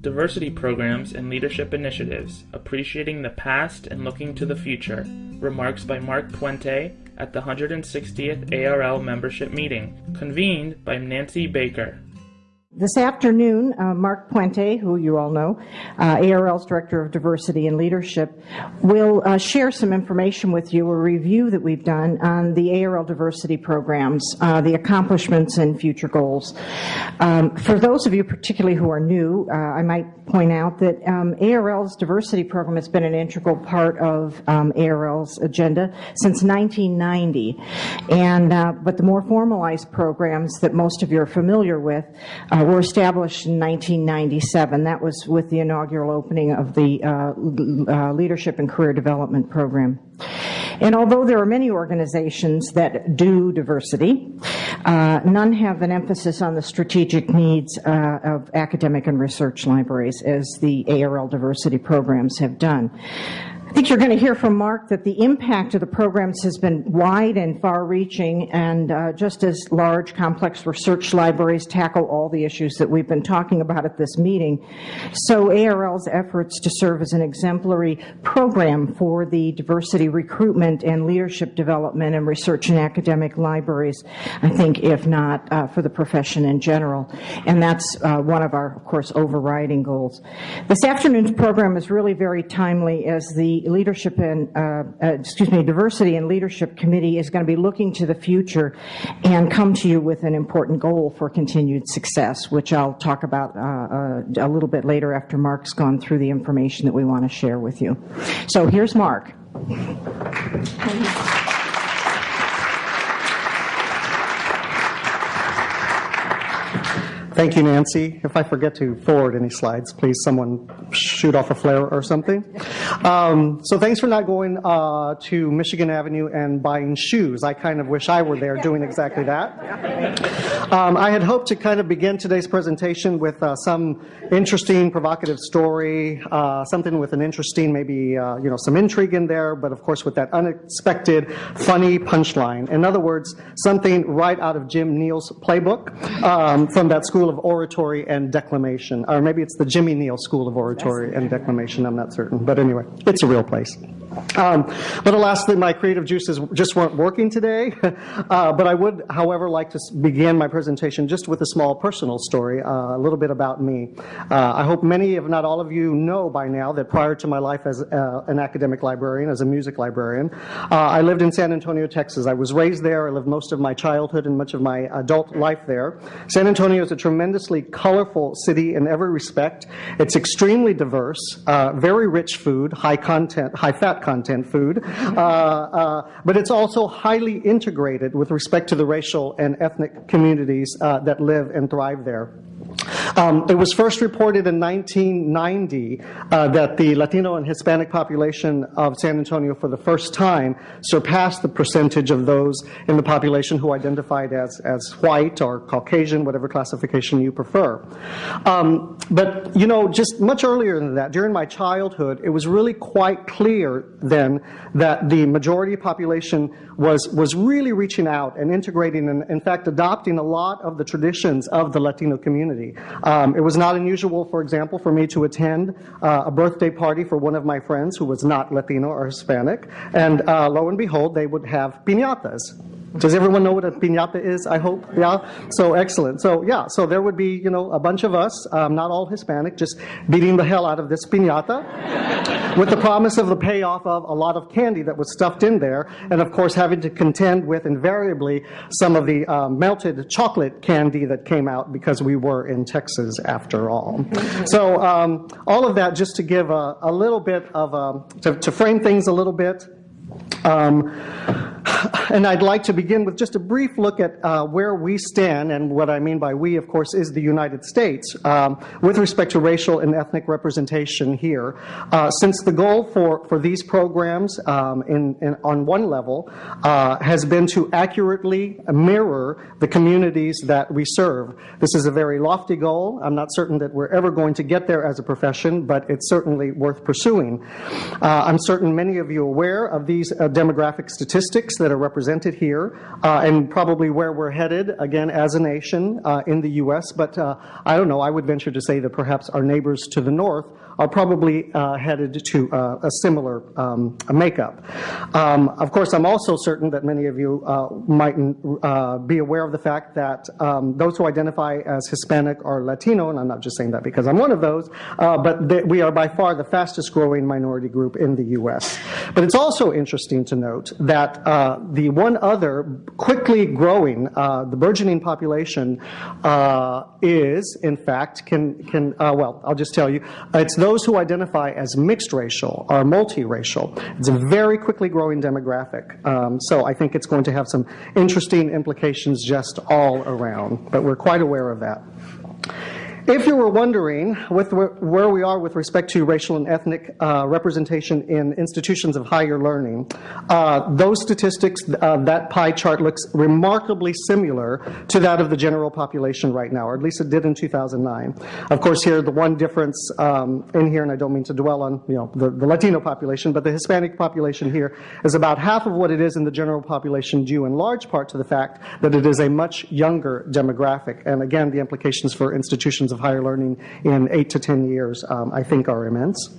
Diversity Programs and Leadership Initiatives, Appreciating the Past and Looking to the Future. Remarks by Mark Puente at the 160th ARL membership meeting, convened by Nancy Baker. This afternoon, uh, Mark Puente, who you all know, uh, ARL's Director of Diversity and Leadership, will uh, share some information with you, a review that we've done on the ARL diversity programs, uh, the accomplishments and future goals. Um, for those of you particularly who are new, uh, I might point out that um, ARL's diversity program has been an integral part of um, ARL's agenda since 1990. And, uh, but the more formalized programs that most of you are familiar with were established in 1997. That was with the inaugural opening of the uh, uh, Leadership and Career Development Program. And although there are many organizations that do diversity, uh, none have an emphasis on the strategic needs uh, of academic and research libraries as the ARL diversity programs have done. I think you're going to hear from Mark that the impact of the programs has been wide and far-reaching, and uh, just as large, complex research libraries tackle all the issues that we've been talking about at this meeting. So ARL's efforts to serve as an exemplary program for the diversity recruitment and leadership development and research and academic libraries, I think, if not uh, for the profession in general. And that's uh, one of our, of course, overriding goals. This afternoon's program is really very timely as the leadership and uh, uh, excuse me diversity and leadership committee is going to be looking to the future and come to you with an important goal for continued success, which I'll talk about uh, uh a little bit later after Mark's gone through the information that we want to share with you. So here's Mark. Thank you, Nancy. If I forget to forward any slides, please someone shoot off a flare or something. Um, so thanks for not going uh, to Michigan Avenue and buying shoes. I kind of wish I were there doing exactly that. Um, I had hoped to kind of begin today's presentation with uh, some interesting, provocative story, uh, something with an interesting, maybe, uh, you know, some intrigue in there, but of course with that unexpected, funny punchline. In other words, something right out of Jim Neal's playbook um, from that school School of Oratory and Declamation. Or maybe it's the Jimmy Neal School of Oratory and Declamation, I'm not certain. But anyway, it's a real place. Um, but alas, my creative juices just weren't working today. Uh, but I would, however, like to begin my presentation just with a small personal story, uh, a little bit about me. Uh, I hope many, if not all of you, know by now that prior to my life as uh, an academic librarian, as a music librarian, uh, I lived in San Antonio, Texas. I was raised there. I lived most of my childhood and much of my adult life there. San Antonio is a tremendously colorful city in every respect. It's extremely diverse, uh, very rich food, high content, high fat content food, uh, uh, but it's also highly integrated with respect to the racial and ethnic communities uh, that live and thrive there. Um, it was first reported in 1990 uh, that the Latino and Hispanic population of San Antonio for the first time surpassed the percentage of those in the population who identified as, as white or Caucasian, whatever classification you prefer. Um, but, you know, just much earlier than that, during my childhood, it was really quite clear then that the majority population was, was really reaching out and integrating and, in fact, adopting a lot of the traditions of the Latino community. Um, it was not unusual, for example, for me to attend uh, a birthday party for one of my friends who was not Latino or Hispanic, and uh, lo and behold, they would have piñatas. Does everyone know what a piñata is, I hope? Yeah? So excellent. So yeah, so there would be, you know, a bunch of us, um, not all Hispanic, just beating the hell out of this piñata with the promise of the payoff of a lot of candy that was stuffed in there, and of course having to contend with invariably some of the um, melted chocolate candy that came out because we were in Texas after all. So um, all of that just to give a, a little bit of, a, um, to, to frame things a little bit, um, and I'd like to begin with just a brief look at uh, where we stand, and what I mean by we, of course, is the United States, um, with respect to racial and ethnic representation here. Uh, since the goal for, for these programs um, in, in, on one level uh, has been to accurately mirror the communities that we serve. This is a very lofty goal. I'm not certain that we're ever going to get there as a profession, but it's certainly worth pursuing. Uh, I'm certain many of you are aware of these uh, demographic statistics that are represented represented here, uh, and probably where we're headed, again, as a nation uh, in the U.S., but uh, I don't know, I would venture to say that perhaps our neighbors to the north are probably uh, headed to uh, a similar um, makeup. Um, of course, I'm also certain that many of you uh, might uh, be aware of the fact that um, those who identify as Hispanic or Latino, and I'm not just saying that because I'm one of those, uh, but we are by far the fastest growing minority group in the U.S. But it's also interesting to note that uh, the one other quickly growing, the burgeoning population is, in fact, can, can well, I'll just tell you, it's those those who identify as mixed racial or multiracial. It's a very quickly growing demographic. Um, so I think it's going to have some interesting implications just all around, but we're quite aware of that. If you were wondering with where we are with respect to racial and ethnic uh, representation in institutions of higher learning, uh, those statistics, uh, that pie chart looks remarkably similar to that of the general population right now, or at least it did in 2009. Of course, here the one difference um, in here, and I don't mean to dwell on you know the, the Latino population, but the Hispanic population here is about half of what it is in the general population, due in large part to the fact that it is a much younger demographic, and again, the implications for institutions of of higher learning in eight to 10 years, um, I think are immense.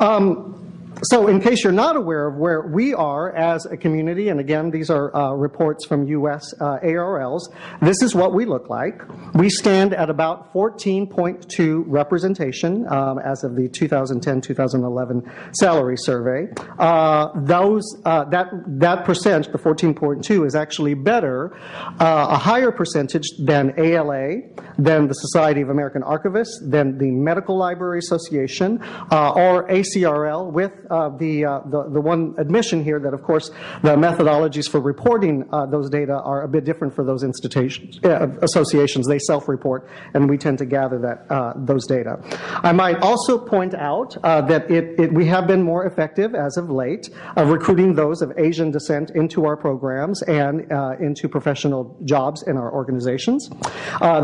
Um, so in case you're not aware of where we are as a community, and again, these are uh, reports from U.S. Uh, ARLs, this is what we look like. We stand at about 14.2 representation um, as of the 2010-2011 salary survey. Uh, those, uh, that, that percent, the 14.2, is actually better, uh, a higher percentage than ALA, than the Society of American Archivists, than the Medical Library Association, uh, or ACRL with uh, the, uh, the, the one admission here that, of course, the methodologies for reporting uh, those data are a bit different for those institutions, uh, associations. They self-report, and we tend to gather that uh, those data. I might also point out uh, that it, it, we have been more effective as of late of recruiting those of Asian descent into our programs and into professional jobs in our organizations.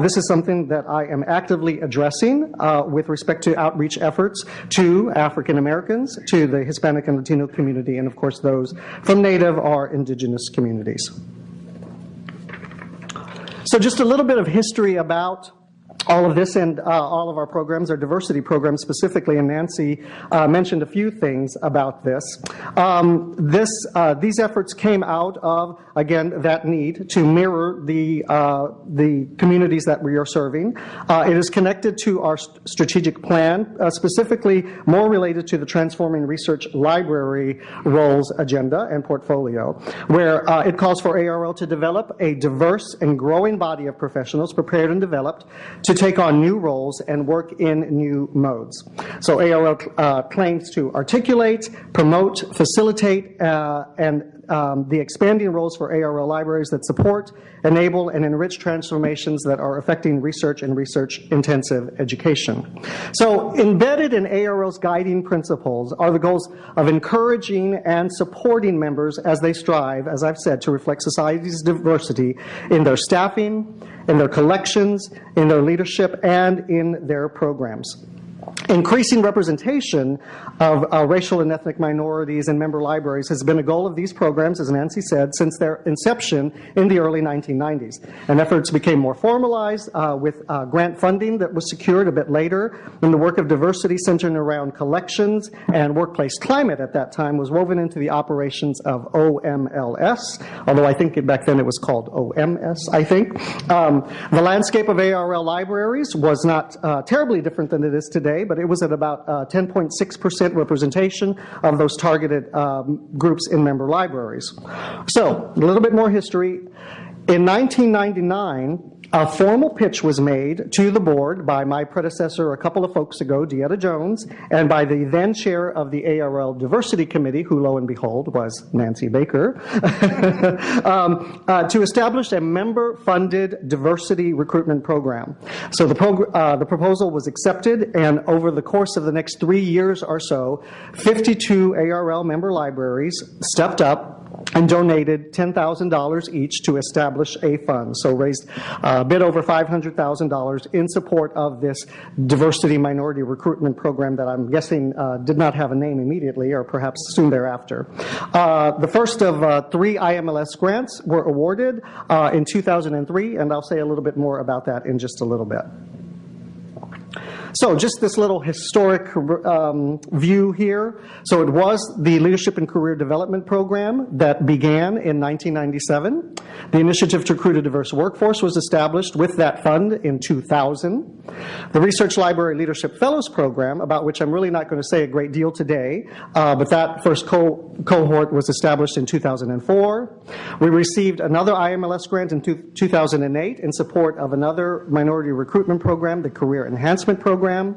this is something that I am actively addressing with respect to outreach efforts to African Americans, to the Hispanic and Latino community, and of course those from Native or indigenous communities. So just a little bit of history about all of this and uh, all of our programs, our diversity programs specifically, and Nancy uh, mentioned a few things about this. Um, this uh, these efforts came out of, again, that need to mirror the, uh, the communities that we are serving. Uh, it is connected to our st strategic plan, uh, specifically more related to the Transforming Research Library roles agenda and portfolio, where it calls for ARL to develop a diverse and growing body of professionals prepared and developed to take on new roles and work in new modes. So ARL uh, claims to articulate, promote, facilitate, uh, and um, the expanding roles for ARL libraries that support, enable, and enrich transformations that are affecting research and research-intensive education. So embedded in ARL's guiding principles are the goals of encouraging and supporting members as they strive, as I've said, to reflect society's diversity in their staffing, in their collections, in their leadership, and in their programs increasing representation of uh, racial and ethnic minorities in member libraries has been a goal of these programs, as Nancy said, since their inception in the early 1990s. And efforts became more formalized uh, with uh, grant funding that was secured a bit later, and the work of diversity centered around collections and workplace climate at that time was woven into the operations of OMLS, although I think back then it was called OMS, I think. Um, the landscape of ARL libraries was not uh, terribly different than it is today, but it was at about 10.6% uh, representation of those targeted um, groups in member libraries. So, a little bit more history. In 1999, a formal pitch was made to the board by my predecessor a couple of folks ago, DeEtta Jones, and by the then chair of the ARL Diversity Committee, who lo and behold was Nancy Baker, um, uh, to establish a member-funded diversity recruitment program. So the, prog uh, the proposal was accepted, and over the course of the next three years or so, 52 ARL member libraries stepped up and donated $10,000 each to establish a fund. So raised a bit over $500,000 in support of this diversity minority recruitment program that I'm guessing uh, did not have a name immediately or perhaps soon thereafter. Uh, the first of uh, three IMLS grants were awarded uh, in 2003, and I'll say a little bit more about that in just a little bit. So just this little historic um, view here. So it was the Leadership and Career Development Program that began in 1997. The Initiative to Recruit a Diverse Workforce was established with that fund in 2000. The Research Library Leadership Fellows Program, about which I'm really not going to say a great deal today, uh, but that first co cohort was established in 2004. We received another IMLS grant in 2008 in support of another minority recruitment program, the Career Enhancement Program program.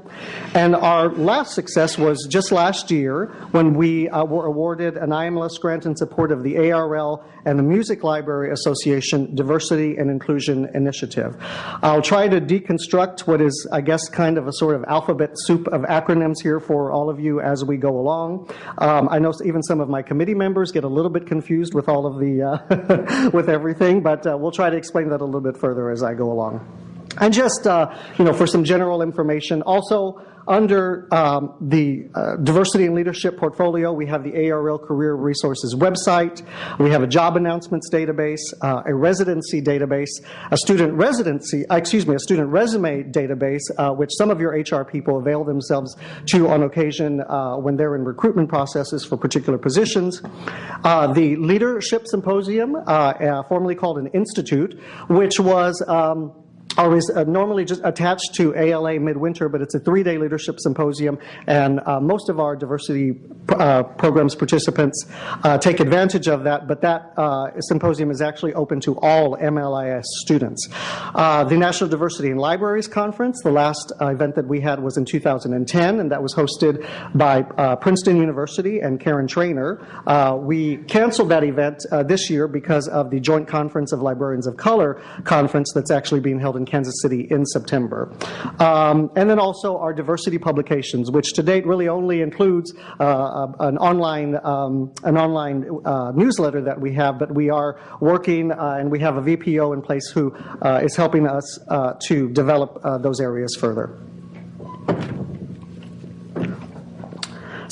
And our last success was just last year when we uh, were awarded an IMLS grant in support of the ARL and the Music Library Association Diversity and Inclusion Initiative. I'll try to deconstruct what is, I guess, kind of a sort of alphabet soup of acronyms here for all of you as we go along. Um, I know even some of my committee members get a little bit confused with all of the, uh, with everything, but uh, we'll try to explain that a little bit further as I go along. And just, uh, you know, for some general information, also under um, the uh, diversity and leadership portfolio, we have the ARL Career Resources website. We have a job announcements database, uh, a residency database, a student residency, uh, excuse me, a student resume database, uh, which some of your HR people avail themselves to on occasion uh, when they're in recruitment processes for particular positions. The Leadership Symposium, formerly called an institute, which was um, always uh, normally just attached to ALA Midwinter, but it's a three-day leadership symposium, and uh, most of our diversity uh, programs participants uh, take advantage of that, but that uh, symposium is actually open to all MLIS students. Uh, the National Diversity in Libraries Conference, the last event that we had was in 2010, and that was hosted by Princeton University and Karin Trainer. we canceled that event this year because of the Joint Conference of Librarians of Color conference that's actually being held in in Kansas City in September. Um, and then also our diversity publications, which to date really only includes uh, an online, um, an online uh, newsletter that we have, but we are working uh, and we have a VPO in place who uh, is helping us uh, to develop uh, those areas further.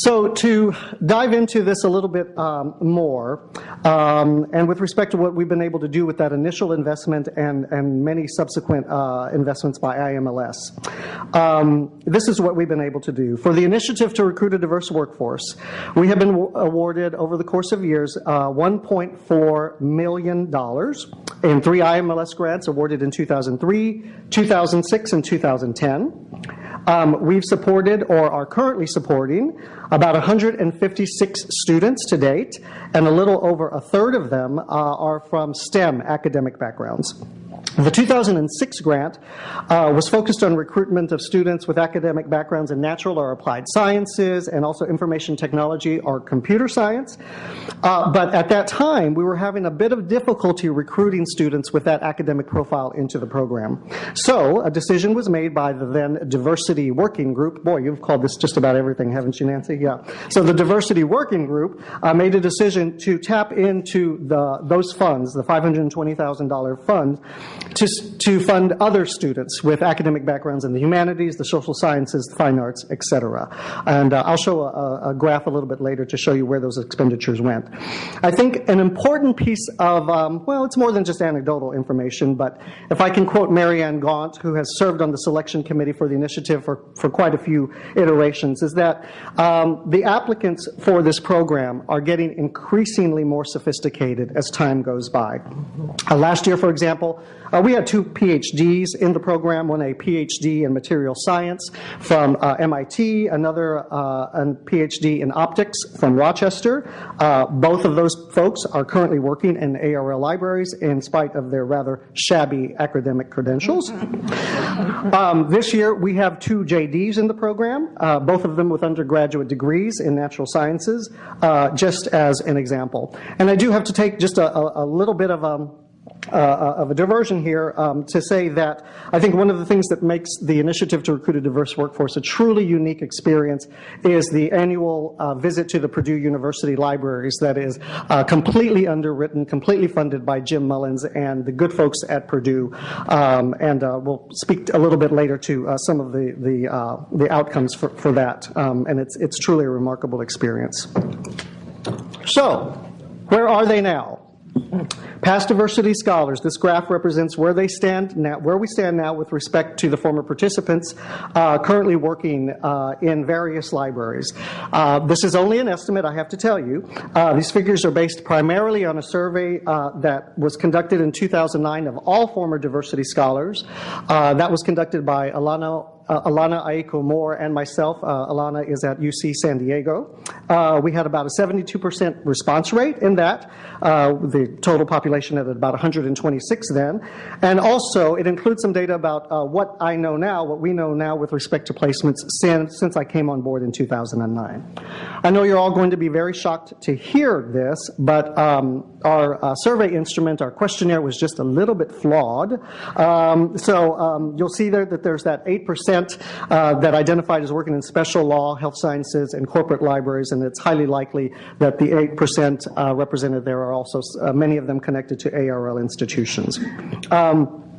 So to dive into this a little bit um, more, um, and with respect to what we've been able to do with that initial investment and, and many subsequent uh, investments by IMLS, um, this is what we've been able to do. For the initiative to recruit a diverse workforce, we have been awarded over the course of years uh, $1.4 million in three IMLS grants awarded in 2003, 2006, and 2010. Um, we've supported or are currently supporting about 156 students to date, and a little over a third of them uh, are from STEM academic backgrounds. The 2006 grant uh, was focused on recruitment of students with academic backgrounds in natural or applied sciences and also information technology or computer science. Uh, but at that time, we were having a bit of difficulty recruiting students with that academic profile into the program. So a decision was made by the then diversity working group. Boy, you've called this just about everything, haven't you, Nancy? Yeah. So the diversity working group uh, made a decision to tap into the, those funds, the $520,000 fund, to, to fund other students with academic backgrounds in the humanities, the social sciences, the fine arts, etc. And uh, I'll show a, a, graph a little bit later to show you where those expenditures went. I think an important piece of, um, well, it's more than just anecdotal information, but if I can quote Marianne Gaunt, who has served on the selection committee for the initiative for, for quite a few iterations, is that um, the applicants for this program are getting increasingly more sophisticated as time goes by. Uh, last year, for example, uh, we had two PhDs in the program, one a PhD in material science from uh, MIT, another uh, a PhD in optics from Rochester. Uh, both of those folks are currently working in ARL libraries in spite of their rather shabby academic credentials. um, this year we have two JDs in the program, uh, both of them with undergraduate degrees in natural sciences, uh, just as an example. And I do have to take just a, a, a little bit of um, uh, of a diversion here um, to say that I think one of the things that makes the initiative to recruit a diverse workforce a truly unique experience is the annual uh, visit to the Purdue University libraries that is uh, completely underwritten, completely funded by Jim Mullins and the good folks at Purdue. Um, and uh, we'll speak a little bit later to uh, some of the the, uh, the outcomes for, for that. Um, and it's it's truly a remarkable experience. So, where are they now? Past diversity scholars, this graph represents where they stand now, where we stand now with respect to the former participants uh, currently working uh, in various libraries. Uh, this is only an estimate, I have to tell you. Uh, these figures are based primarily on a survey uh, that was conducted in 2009 of all former diversity scholars. Uh, that was conducted by Alanna Alanna Aiko Moore and myself. Uh, Alanna is at UC San Diego. Uh, we had about a 72% response rate in that, uh, the total population at about 126 then. And also, it includes some data about uh, what I know now, what we know now with respect to placements since, since I came on board in 2009. I know you're all going to be very shocked to hear this, but um, our uh, survey instrument, our questionnaire was just a little bit flawed. Um, so um, you'll see there that there's that 8% uh, that identified as working in special law, health sciences, and corporate libraries, and it's highly likely that the 8% uh, represented there are also uh, many of them connected to ARL institutions. Um,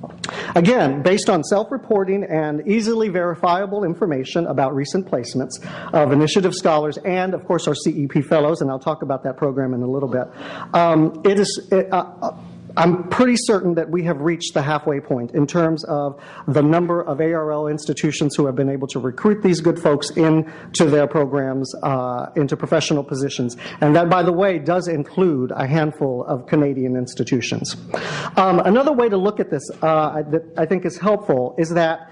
Again, based on self-reporting and easily verifiable information about recent placements of initiative scholars and, of course, our CEP fellows, and I'll talk about that program in a little bit, um, it is, it, uh, I'm pretty certain that we have reached the halfway point in terms of the number of ARL institutions who have been able to recruit these good folks into their programs, uh, into professional positions. And that, by the way, does include a handful of Canadian institutions. Um, another way to look at this uh, that I think is helpful is that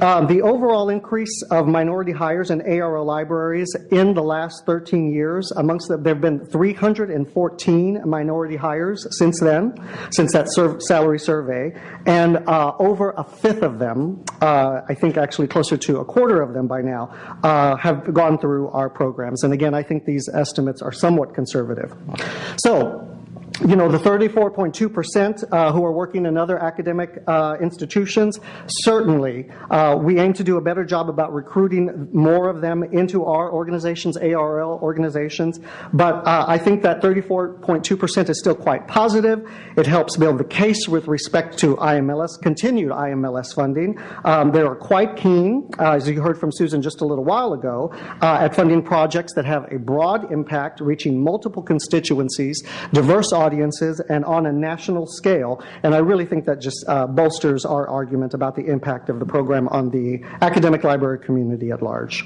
um, the overall increase of minority hires in ARL libraries in the last 13 years, amongst them, there have been 314 minority hires since then, since that salary survey, and uh, over a fifth of them, uh, I think actually closer to a quarter of them by now, uh, have gone through our programs. And again, I think these estimates are somewhat conservative. So, you know, the 34.2% uh, who are working in other academic uh, institutions, certainly uh, we aim to do a better job about recruiting more of them into our organizations, ARL organizations, but uh, I think that 34.2% is still quite positive. It helps build the case with respect to IMLS, continued IMLS funding. Um, they are quite keen, uh, as you heard from Susan just a little while ago, uh, at funding projects that have a broad impact, reaching multiple constituencies, diverse audiences, audiences and on a national scale. And I really think that just uh, bolsters our argument about the impact of the program on the academic library community at large.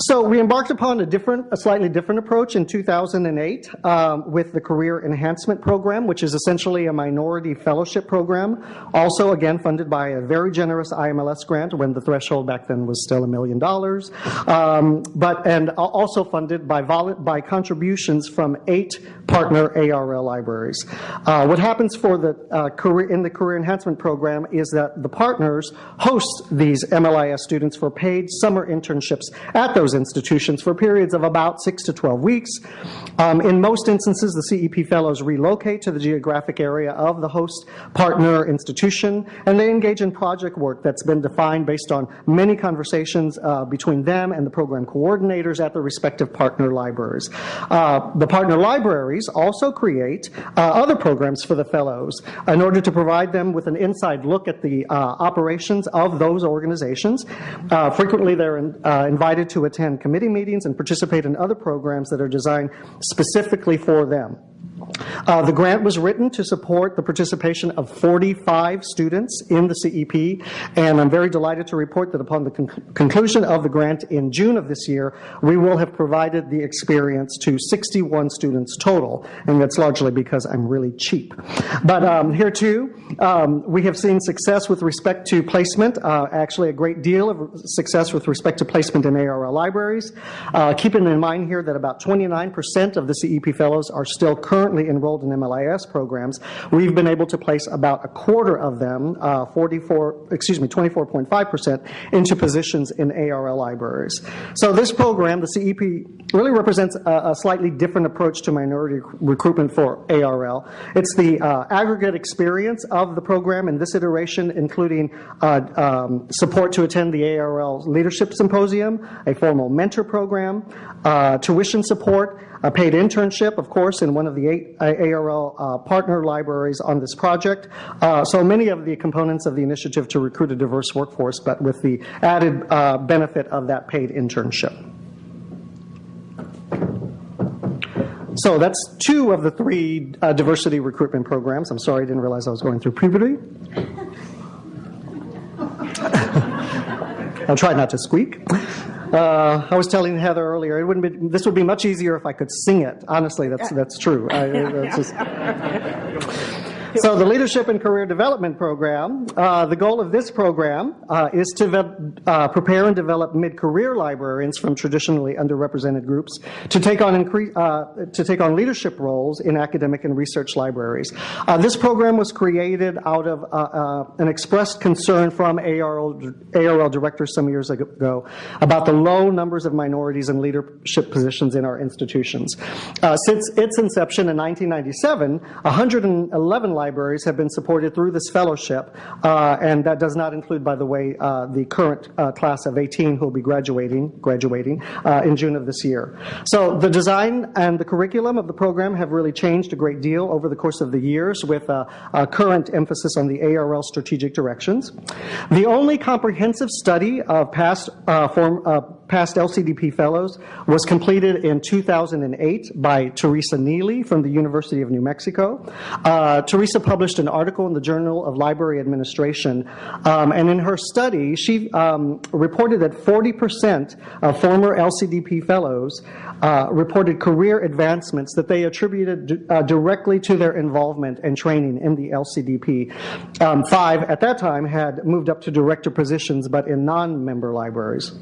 So we embarked upon a different, a slightly different approach in 2008 um, with the Career Enhancement Program, which is essentially a minority fellowship program, also again funded by a very generous IMLS grant when the threshold back then was still a million dollars, um, but and also funded by by contributions from eight partner ARL libraries. Uh, what happens for the uh, career in the Career Enhancement Program is that the partners host these MLIS students for paid summer internships at those those institutions for periods of about 6 to 12 weeks. Um, in most instances, the CEP fellows relocate to the geographic area of the host partner institution, and they engage in project work that's been defined based on many conversations uh, between them and the program coordinators at the respective partner libraries. Uh, the partner libraries also create uh, other programs for the fellows in order to provide them with an inside look at the uh, operations of those organizations. Uh, frequently, they're in, uh, invited to attend attend committee meetings and participate in other programs that are designed specifically for them. Uh, the grant was written to support the participation of 45 students in the CEP, and I'm very delighted to report that upon the con conclusion of the grant in June of this year, we will have provided the experience to 61 students total, and that's largely because I'm really cheap. But um, here too, um, we have seen success with respect to placement, uh, actually a great deal of success with respect to placement in ARL libraries. Uh, keeping in mind here that about 29% of the CEP fellows are still currently enrolled in MLIS programs, we've been able to place about a quarter of them, uh, 44, excuse me, 24.5%, into positions in ARL libraries. So this program, the CEP, really represents a, a slightly different approach to minority recruitment for ARL. It's the uh, aggregate experience the program in this iteration, including uh, um, support to attend the ARL Leadership Symposium, a formal mentor program, uh, tuition support, a paid internship, of course, in one of the eight ARL uh, partner libraries on this project. Uh, so many of the components of the initiative to recruit a diverse workforce, but with the added uh, benefit of that paid internship. So that's two of the three uh, diversity recruitment programs. I'm sorry, I didn't realize I was going through puberty. I'll try not to squeak. Uh, I was telling Heather earlier, it wouldn't be, this would be much easier if I could sing it. Honestly, that's, that's true. I, that's just, so the Leadership and Career Development Program, uh, the goal of this program uh, is to uh, prepare and develop mid-career librarians from traditionally underrepresented groups to take on uh, to take on leadership roles in academic and research libraries. Uh, this program was created out of uh, an expressed concern from ARL, ARL directors some years ago about the low numbers of minorities in leadership positions in our institutions. since its inception in 1997, 111 libraries have been supported through this fellowship, uh, and that does not include, by the way, uh, the current uh, class of 18 who will be graduating, graduating uh, in June of this year. So the design and the curriculum of the program have really changed a great deal over the course of the years with a, a current emphasis on the ARL strategic directions. The only comprehensive study of past uh, form, uh, past LCDP fellows was completed in 2008 by Teresa Neely from the University of New Mexico. Uh, Teresa published an article in the Journal of Library Administration, um, and in her study, she um, reported that 40% of former LCDP fellows uh, reported career advancements that they attributed uh, directly to their involvement and training in the LCDP. Um, five at that time had moved up to director positions, but in non-member libraries.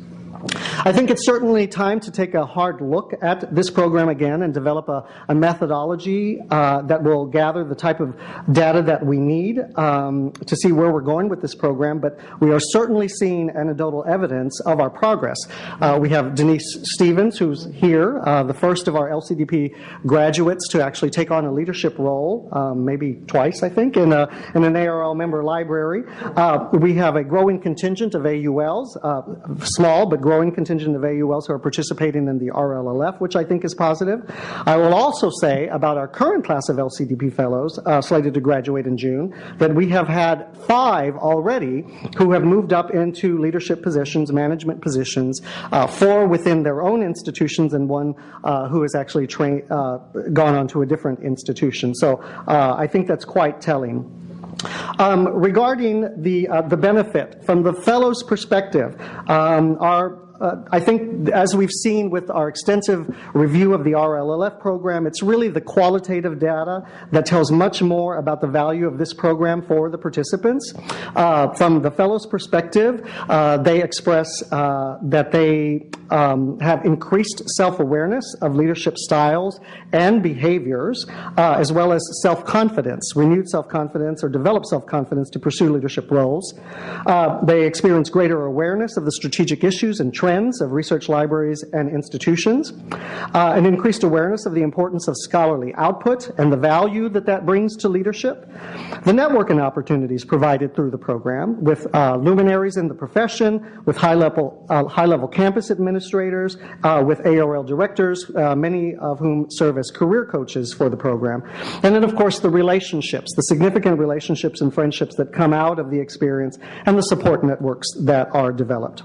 I think it's certainly time to take a hard look at this program again and develop a, a methodology uh, that will gather the type of data that we need um, to see where we're going with this program, but we are certainly seeing anecdotal evidence of our progress. Uh, we have Denise Stephens, who's here, uh, the first of our LCDP graduates to actually take on a leadership role, um, maybe twice, I think, in, a, in an ARL member library. Uh, we have a growing contingent of AULs, uh, small but growing contingent of AULs who are participating in the RLLF, which I think is positive. I will also say about our current class of LCDP fellows uh, slated to graduate in June that we have had five already who have moved up into leadership positions, management positions, uh, four within their own institutions and one uh, who has actually uh, gone on to a different institution. So uh, I think that's quite telling. Um, regarding the, uh, the benefit, from the fellow's perspective, um, our I think as we've seen with our extensive review of the RLLF program, it's really the qualitative data that tells much more about the value of this program for the participants. Uh, from the fellows' perspective, uh, they express uh, that they um, have increased self-awareness of leadership styles and behaviors, uh, as well as self-confidence, renewed self-confidence or developed self-confidence to pursue leadership roles. Uh, they experience greater awareness of the strategic issues and trends of research libraries and institutions, uh, an increased awareness of the importance of scholarly output and the value that that brings to leadership, the networking opportunities provided through the program with uh, luminaries in the profession, with high-level uh, high-level campus administrators, uh, with ARL directors, uh, many of whom serve as career coaches for the program, and then of course the relationships, the significant relationships and friendships that come out of the experience and the support networks that are developed.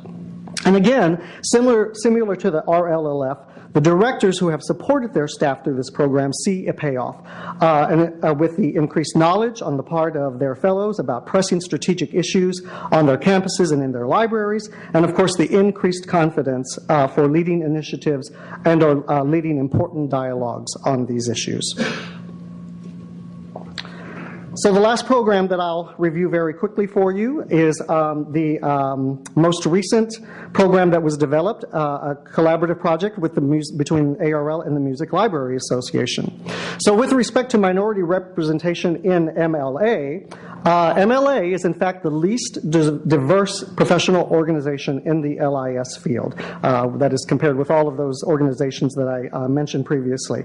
And again, similar, similar to the RLLF, the directors who have supported their staff through this program see a payoff. Uh, and uh, with the increased knowledge on the part of their fellows about pressing strategic issues on their campuses and in their libraries, and of course the increased confidence uh, for leading initiatives and uh, leading important dialogues on these issues. So the last program that I'll review very quickly for you is um, the um, most recent program that was developed, uh, a collaborative project with the between ARL and the Music Library Association. So with respect to minority representation in MLA, uh, MLA is in fact the least diverse professional organization in the LIS field. Uh, that is compared with all of those organizations that I uh, mentioned previously.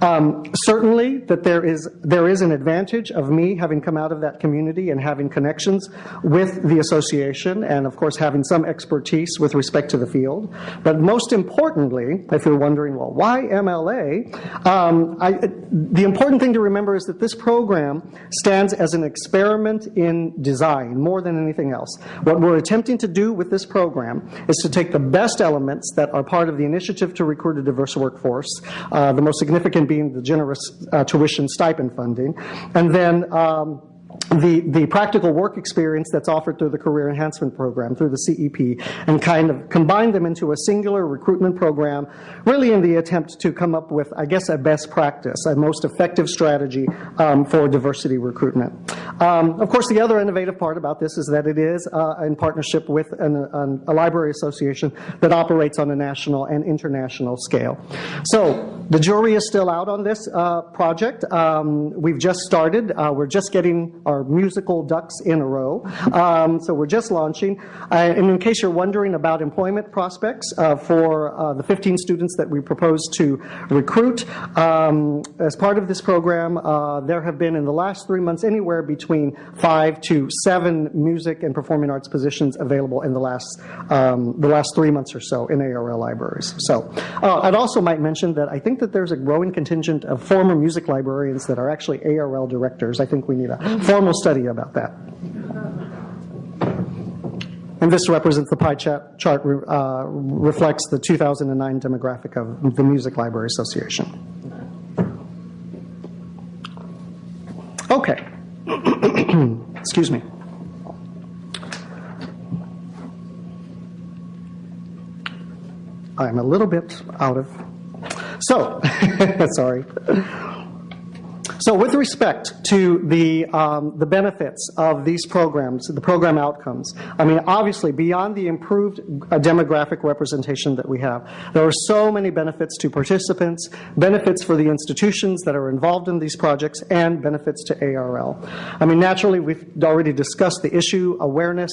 Um, certainly, that there is there is an advantage of me having come out of that community and having connections with the association, and of course having some expertise with respect to the field. But most importantly, if you're wondering, well, why MLA? Um, I, the important thing to remember is that this program stands as an experiment in design more than anything else. What we're attempting to do with this program is to take the best elements that are part of the initiative to recruit a diverse workforce, uh, the most significant being the generous uh, tuition stipend funding, and then um, the, the practical work experience that's offered through the Career Enhancement Program, through the CEP, and kind of combine them into a singular recruitment program, really in the attempt to come up with, I guess, a best practice, a most effective strategy um, for diversity recruitment. Um, of course, the other innovative part about this is that it is uh, in partnership with an, an, a library association that operates on a national and international scale. So the jury is still out on this uh, project. Um, we've just started. Uh, we're just getting our musical ducks in a row. Um, so we're just launching. Uh, and in case you're wondering about employment prospects uh, for uh, the 15 students that we propose to recruit, um, as part of this program, uh, there have been in the last three months anywhere between five to seven music and performing arts positions available in the last um, the last three months or so in ARL libraries. So uh, I'd also might mention that I think that there's a growing contingent of former music librarians that are actually ARL directors. I think we need a formal study about that. And this represents the pie chart, chart uh, reflects the 2009 demographic of the Music Library Association. Okay. Excuse me. I'm a little bit out of. So, sorry. So with respect to the, um, the benefits of these programs, the program outcomes, I mean, obviously, beyond the improved uh, demographic representation that we have, there are so many benefits to participants, benefits for the institutions that are involved in these projects, and benefits to ARL. I mean, naturally, we've already discussed the issue, awareness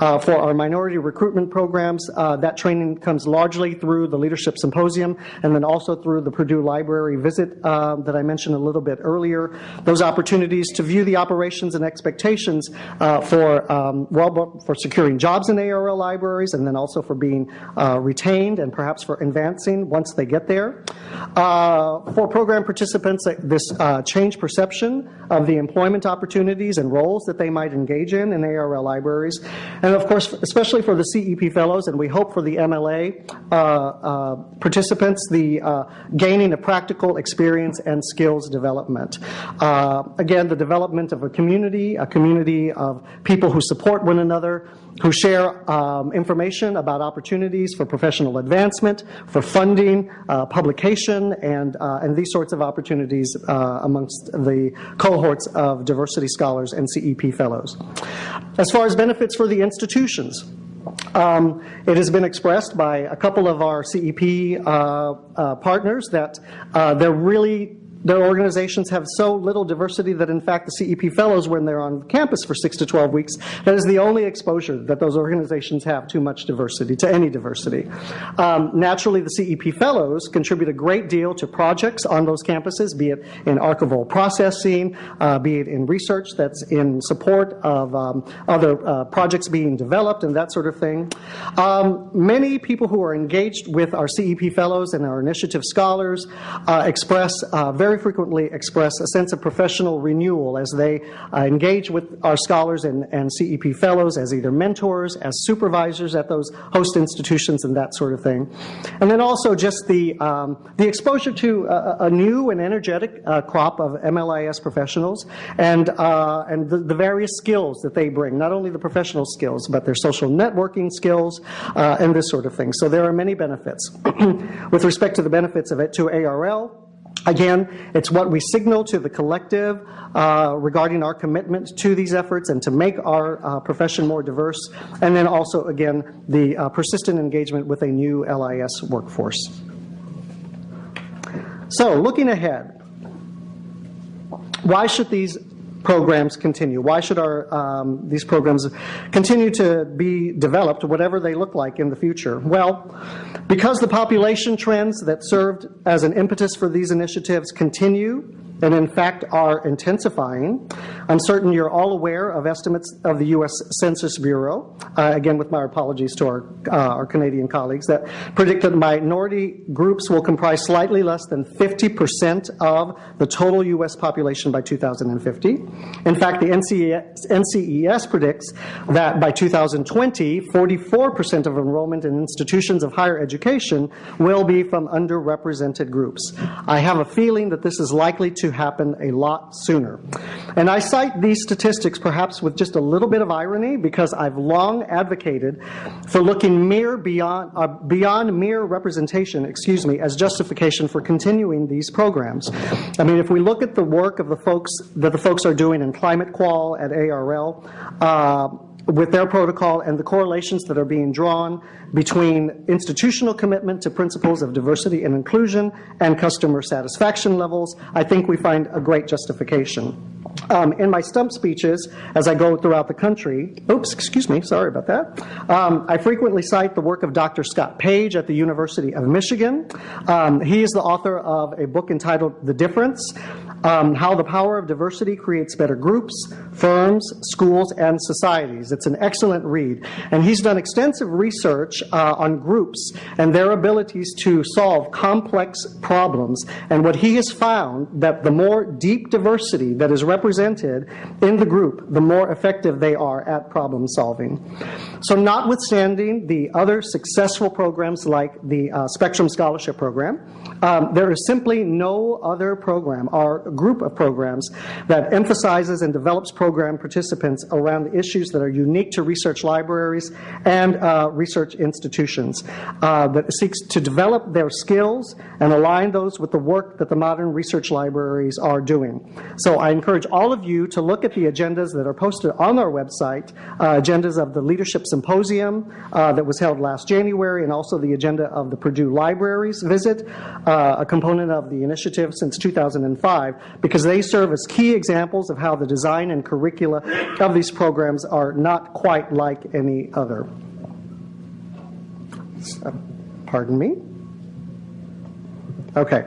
uh, for our minority recruitment programs. Uh, that training comes largely through the Leadership Symposium, and then also through the Purdue Library visit uh, that I mentioned a little bit earlier earlier, those opportunities to view the operations and expectations uh, for, um, well, for securing jobs in ARL libraries and then also for being uh, retained and perhaps for advancing once they get there. Uh, for program participants, uh, this uh, change perception of the employment opportunities and roles that they might engage in in ARL libraries. And of course, especially for the CEP fellows, and we hope for the MLA participants, the gaining of practical experience and skills development. Uh, again, the development of a community, a community of people who support one another, who share um, information about opportunities for professional advancement, for funding, uh, publication, and, uh, and these sorts of opportunities uh, amongst the cohorts of diversity scholars and CEP fellows. As far as benefits for the institutions, um, it has been expressed by a couple of our CEP uh, uh, partners that uh, they're really their organizations have so little diversity that, in fact, the CEP fellows, when they're on campus for six to 12 weeks, that is the only exposure that those organizations have to much diversity, to any diversity. Um, naturally, the CEP fellows contribute a great deal to projects on those campuses, be it in archival processing, uh, be it in research that's in support of um, other uh, projects being developed and that sort of thing. Um, many people who are engaged with our CEP fellows and our initiative scholars uh, express uh, very very frequently express a sense of professional renewal as they uh, engage with our scholars and, and CEP fellows as either mentors, as supervisors at those host institutions and that sort of thing. And then also just the, um, the exposure to a, a new and energetic uh, crop of MLIS professionals and, uh, and the, the, various skills that they bring, not only the professional skills, but their social networking skills uh, and this sort of thing. So there are many benefits. with respect to the benefits of it to ARL, Again, it's what we signal to the collective uh, regarding our commitment to these efforts and to make our uh, profession more diverse, and then also, again, the uh, persistent engagement with a new LIS workforce. So, looking ahead, why should these programs continue? Why should our, um, these programs continue to be developed, whatever they look like in the future? Well, because the population trends that served as an impetus for these initiatives continue, and in fact are intensifying. I'm certain you're all aware of estimates of the U.S. Census Bureau, uh, again with my apologies to our, uh, our Canadian colleagues, that predict that minority groups will comprise slightly less than 50% of the total U.S. population by 2050. In fact, the NCES, NCES predicts that by 2020, 44% of enrollment in institutions of higher education will be from underrepresented groups. I have a feeling that this is likely to to happen a lot sooner. And I cite these statistics perhaps with just a little bit of irony because I've long advocated for looking mere beyond, uh, beyond mere representation, excuse me, as justification for continuing these programs. I mean, if we look at the work of the folks that the folks are doing in ClimateQUAL at ARL, uh, with their protocol and the correlations that are being drawn between institutional commitment to principles of diversity and inclusion and customer satisfaction levels, I think we find a great justification. Um, in my stump speeches, as I go throughout the country, oops, excuse me, sorry about that, um, I frequently cite the work of Dr. Scott Page at the University of Michigan. Um, he is the author of a book entitled The Difference, um, How the Power of Diversity Creates Better Groups, Firms, Schools, and Societies. It's an excellent read. And he's done extensive research uh, on groups and their abilities to solve complex problems. And what he has found that the more deep diversity that is represented in the group, the more effective they are at problem solving. So notwithstanding the other successful programs like the uh, Spectrum Scholarship Program, um, there is simply no other program or group of programs that emphasizes and develops program participants around the issues that are unique to research libraries and uh, research institutions, uh, that seeks to develop their skills and align those with the work that the modern research libraries are doing. So I encourage all of you to look at the agendas that are posted on our website, uh, agendas of the Leadership Symposium uh, that was held last January, and also the agenda of the Purdue Libraries visit, uh, a component of the initiative since 2005, because they serve as key examples of how the design and curricula of these programs are not quite like any other. Pardon me? Okay.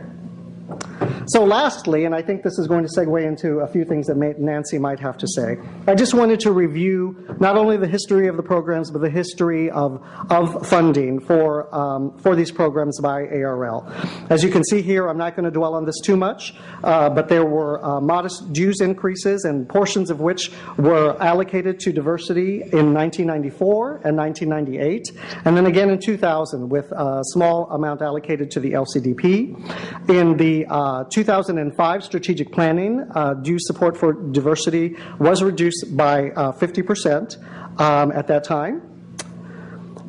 So lastly, and I think this is going to segue into a few things that Nancy might have to say, I just wanted to review not only the history of the programs, but the history of, of funding for, um, for these programs by ARL. As you can see here, I'm not going to dwell on this too much, uh, but there were uh, modest dues increases and portions of which were allocated to diversity in 1994 and 1998, and then again in 2000 with a small amount allocated to the LCDP. In the uh, uh, 2005 strategic planning, uh, due support for diversity was reduced by 50% uh, um, at that time.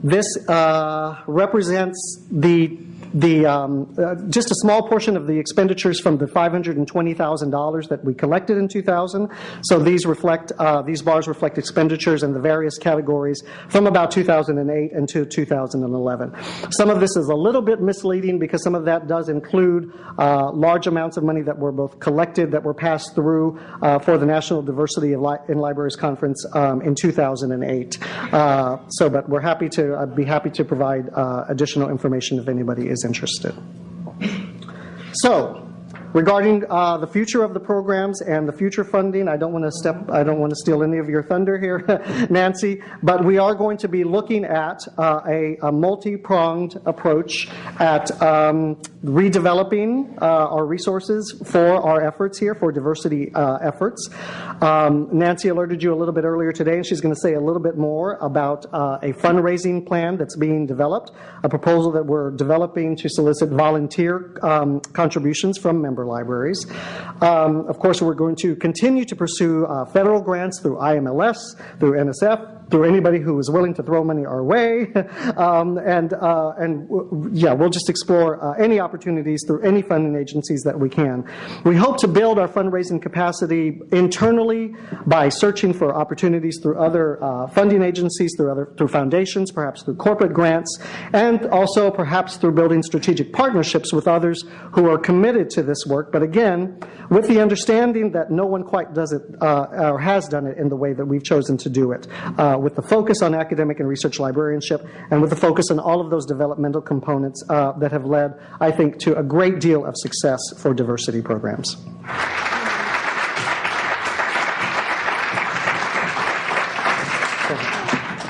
This uh, represents the the, um, uh, just a small portion of the expenditures from the $520,000 that we collected in 2000. So these reflect, uh, these bars reflect expenditures in the various categories from about 2008 until 2011. Some of this is a little bit misleading because some of that does include uh, large amounts of money that were both collected, that were passed through uh, for the National Diversity Li in Libraries Conference um, in 2008. Uh, so, but we're happy to, I'd be happy to provide uh, additional information if anybody is is interested. So, Regarding uh, the future of the programs and the future funding, I don't want to step, I don't want to steal any of your thunder here, Nancy, but we are going to be looking at uh, a, a multi-pronged approach at um, redeveloping uh, our resources for our efforts here, for diversity uh, efforts. Um, Nancy alerted you a little bit earlier today, and she's going to say a little bit more about uh, a fundraising plan that's being developed, a proposal that we're developing to solicit volunteer um, contributions from members libraries. Um, of course, we're going to continue to pursue uh, federal grants through IMLS, through NSF, through anybody who is willing to throw money our way. um, and, uh, and yeah, we'll just explore uh, any opportunities through any funding agencies that we can. We hope to build our fundraising capacity internally by searching for opportunities through other uh, funding agencies, through other through foundations, perhaps through corporate grants, and also perhaps through building strategic partnerships with others who are committed to this work. But again, with the understanding that no one quite does it uh, or has done it in the way that we've chosen to do it, uh, with the focus on academic and research librarianship, and with the focus on all of those developmental components uh, that have led, I think, to a great deal of success for diversity programs.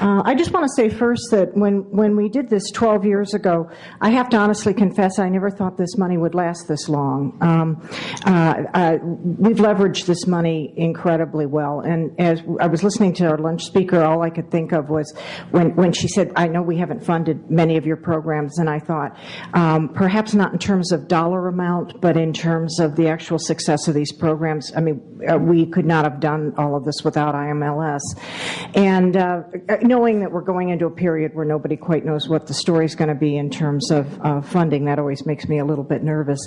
Uh, I just want to say first that when, when we did this 12 years ago, I have to honestly confess I never thought this money would last this long. Um, uh, we've leveraged this money incredibly well. And as I was listening to our lunch speaker, all I could think of was when, when she said, I know we haven't funded many of your programs, and I thought, um, perhaps not in terms of dollar amount, but in terms of the actual success of these programs. I mean, uh, we could not have done all of this without IMLS. And uh, knowing that we're going into a period where nobody quite knows what the story is going to be in terms of uh, funding, that always makes me a little bit nervous.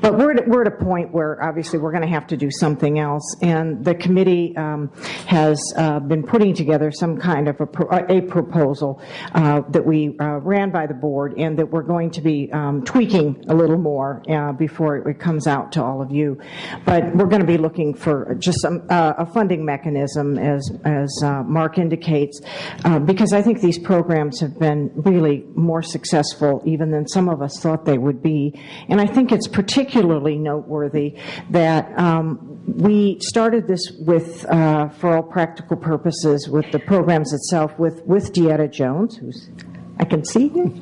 But we're at, we're at a point where obviously we're going to have to do something else. And the committee um, has uh, been putting together some kind of a, pro a proposal uh, that we uh, ran by the board and that we're going to be um, tweaking a little more uh, before it comes out to all of you. But we're going to be looking for just some, uh, a funding mechanism, as, as Mark indicates, uh, because I think these programs have been really more successful even than some of us thought they would be. And I think it's particularly noteworthy that um, we started this with, uh, for all practical purposes, with the programs itself with, with DeEtta Jones, who's I can see him.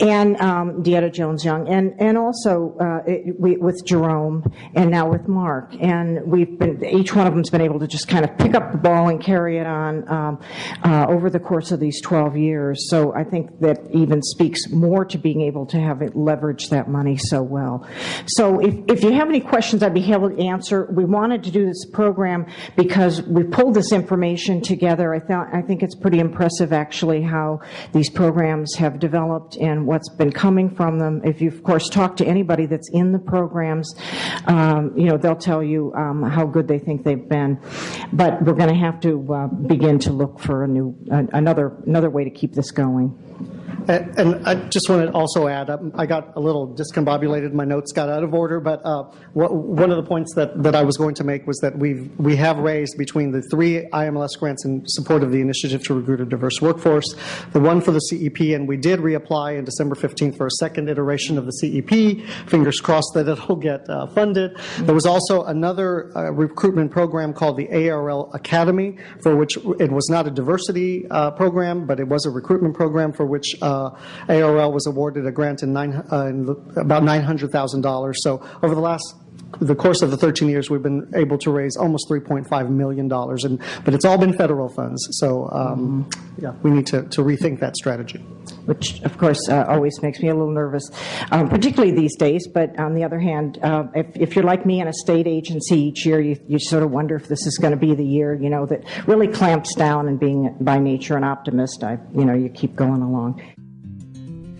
and um, DeEtta Jones Young, and and also uh, it, we, with Jerome, and now with Mark, and we've been each one of them's been able to just kind of pick up the ball and carry it on um, uh, over the course of these 12 years. So I think that even speaks more to being able to have it leverage that money so well. So if if you have any questions, I'd be able to answer. We wanted to do this program because we pulled this information together. I thought I think it's pretty impressive actually how the these programs have developed and what's been coming from them. If you, of course, talk to anybody that's in the programs, um, you know, they'll tell you um, how good they think they've been. But we're going to have to uh, begin to look for a new, uh, another, another way to keep this going. And, I just want to also add, um, I got a little discombobulated. My notes got out of order, but uh, one of the points that, that I was going to make was that we've, we have raised between the three IMLS grants in support of the Initiative to Recruit a Diverse Workforce, the one for the CEP, and we did reapply in December 15th for a second iteration of the CEP. Fingers crossed that it'll get uh, funded. There was also another uh, recruitment program called the ARL Academy, for which it was not a diversity uh, program, but it was a recruitment program for which uh, ARL was awarded a grant in, nine, uh, in about $900,000. So over the last the course of the 13 years, we've been able to raise almost 3.5 million dollars, and but it's all been federal funds. So um, yeah, we need to, to rethink that strategy. Which, of course, uh, always makes me a little nervous, um, particularly these days. But on the other hand, uh, if, if you're like me in a state agency each year, you, you sort of wonder if this is going to be the year, you know, that really clamps down and being by nature an optimist. I, you know, you keep going along.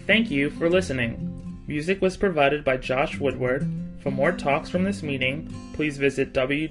Thank you for listening. Music was provided by Josh Woodward. For more talks from this meeting, please visit www.arl.org.